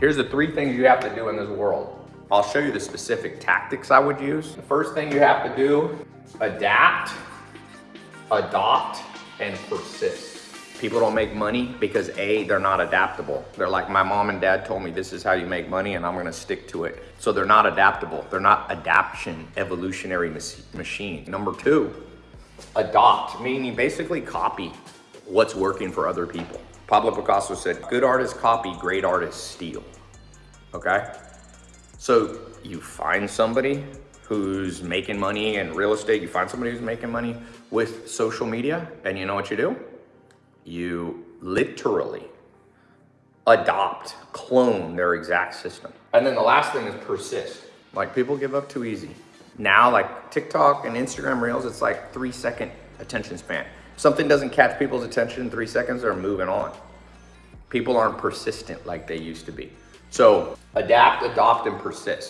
Here's the three things you have to do in this world. I'll show you the specific tactics I would use. The first thing you have to do, adapt, adopt, and persist. People don't make money because A, they're not adaptable. They're like, my mom and dad told me this is how you make money and I'm gonna stick to it. So they're not adaptable. They're not adaption, evolutionary machine. Number two, adopt, meaning basically copy what's working for other people. Pablo Picasso said, good artists copy, great artists steal, okay? So you find somebody who's making money in real estate, you find somebody who's making money with social media, and you know what you do? You literally adopt, clone their exact system. And then the last thing is persist. Like people give up too easy. Now, like TikTok and Instagram Reels, it's like three second attention span. Something doesn't catch people's attention in three seconds, they're moving on. People aren't persistent like they used to be. So adapt, adopt, and persist.